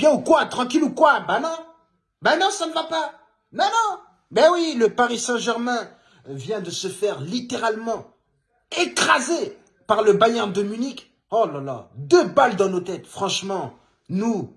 bien ou quoi Tranquille ou quoi? Ben non. Ben non, ça ne va pas. Non, non. Ben oui, le Paris Saint-Germain vient de se faire littéralement écraser par le Bayern de Munich. Oh là là, deux balles dans nos têtes. Franchement, nous,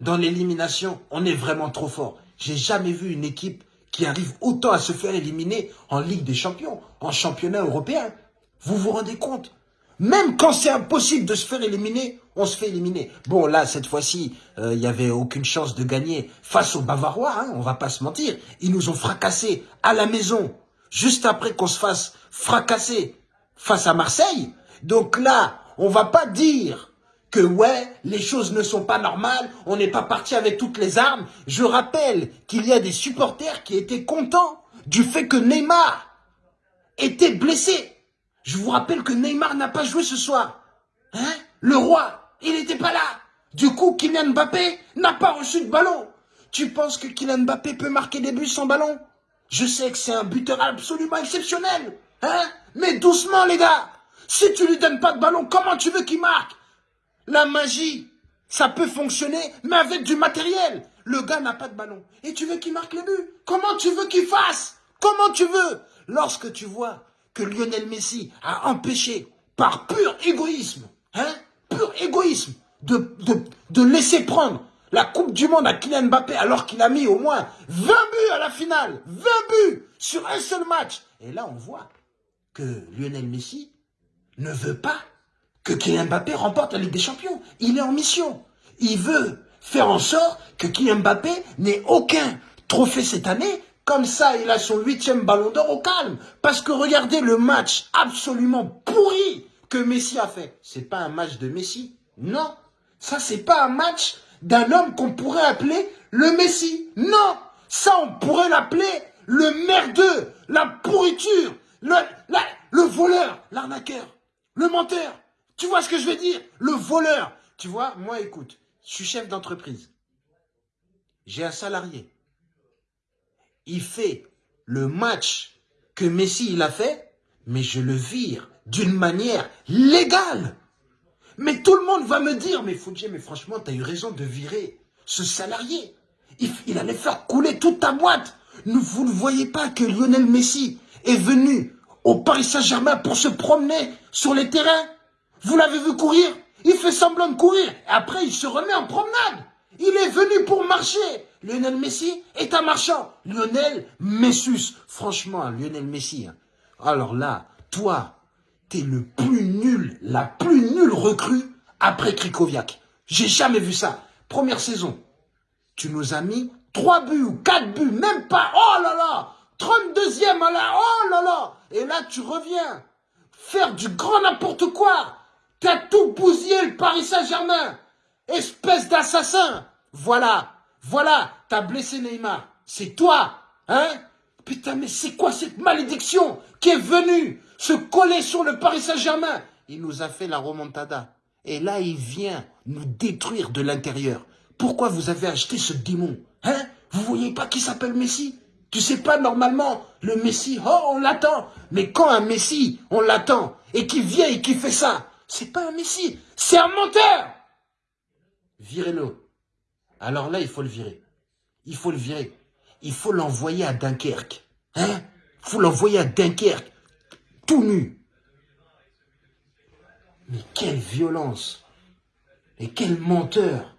dans l'élimination, on est vraiment trop fort. J'ai jamais vu une équipe qui arrive autant à se faire éliminer en Ligue des Champions, en championnat européen. Vous vous rendez compte? Même quand c'est impossible de se faire éliminer, on se fait éliminer. Bon, là, cette fois-ci, il euh, n'y avait aucune chance de gagner face aux Bavarois, hein, on va pas se mentir. Ils nous ont fracassés à la maison, juste après qu'on se fasse fracasser face à Marseille. Donc là, on va pas dire que ouais, les choses ne sont pas normales, on n'est pas parti avec toutes les armes. Je rappelle qu'il y a des supporters qui étaient contents du fait que Neymar était blessé. Je vous rappelle que Neymar n'a pas joué ce soir. Hein? Le roi, il n'était pas là. Du coup, Kylian Mbappé n'a pas reçu de ballon. Tu penses que Kylian Mbappé peut marquer des buts sans ballon? Je sais que c'est un buteur absolument exceptionnel. Hein? Mais doucement, les gars. Si tu lui donnes pas de ballon, comment tu veux qu'il marque? La magie, ça peut fonctionner, mais avec du matériel. Le gars n'a pas de ballon. Et tu veux qu'il marque les buts? Comment tu veux qu'il fasse? Comment tu veux? Lorsque tu vois que Lionel Messi a empêché, par pur égoïsme, hein, pur égoïsme, de, de, de laisser prendre la Coupe du Monde à Kylian Mbappé alors qu'il a mis au moins 20 buts à la finale. 20 buts sur un seul match. Et là, on voit que Lionel Messi ne veut pas que Kylian Mbappé remporte la Ligue des Champions. Il est en mission. Il veut faire en sorte que Kylian Mbappé n'ait aucun trophée cette année. Comme ça, il a son huitième ballon d'or au calme. Parce que regardez le match absolument pourri que Messi a fait. C'est pas un match de Messi. Non. Ça, c'est pas un match d'un homme qu'on pourrait appeler le Messi. Non. Ça, on pourrait l'appeler le merdeux, la pourriture, le, le voleur, l'arnaqueur, le menteur. Tu vois ce que je veux dire? Le voleur. Tu vois, moi, écoute, je suis chef d'entreprise. J'ai un salarié. Il fait le match que Messi il a fait, mais je le vire d'une manière légale. Mais tout le monde va me dire, mais Foudier, mais franchement, tu eu raison de virer ce salarié. Il, il, allait faire couler toute ta boîte. Vous ne voyez pas que Lionel Messi est venu au Paris Saint-Germain pour se promener sur les terrains vous l'avez vu courir Il fait semblant de courir. Et après, il se remet en promenade. Il est venu pour marcher. Lionel Messi est un marchand. Lionel Messus. Franchement, Lionel Messi. Hein. Alors là, toi, t'es le plus nul, la plus nulle recrue après Krikoviak. J'ai jamais vu ça. Première saison, tu nous as mis 3 buts ou 4 buts, même pas. Oh là là 32e là, oh là là Et là, tu reviens faire du grand n'importe quoi T'as tout bousillé le Paris Saint-Germain. Espèce d'assassin. Voilà. Voilà. T'as blessé Neymar. C'est toi. Hein? Putain, mais c'est quoi cette malédiction qui est venue se coller sur le Paris Saint-Germain? Il nous a fait la remontada. Et là, il vient nous détruire de l'intérieur. Pourquoi vous avez acheté ce démon Hein? Vous voyez pas qui s'appelle Messi? Tu sais pas, normalement, le Messi, oh, on l'attend. Mais quand un Messi, on l'attend, et qui vient et qui fait ça, c'est pas un messie, c'est un menteur. Virez-le. Alors là, il faut le virer. Il faut le virer. Il faut l'envoyer à Dunkerque. Hein? Il faut l'envoyer à Dunkerque. Tout nu. Mais quelle violence. Et quel menteur.